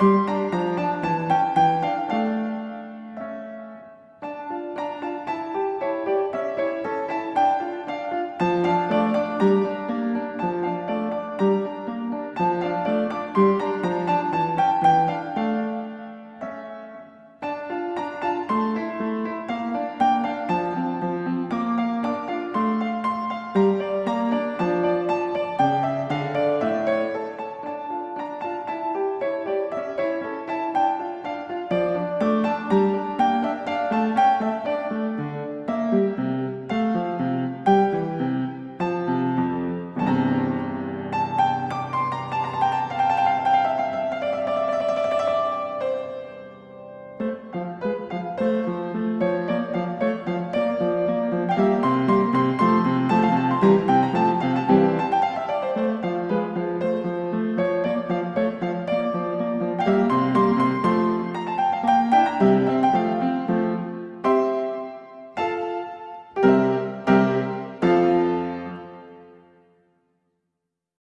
Música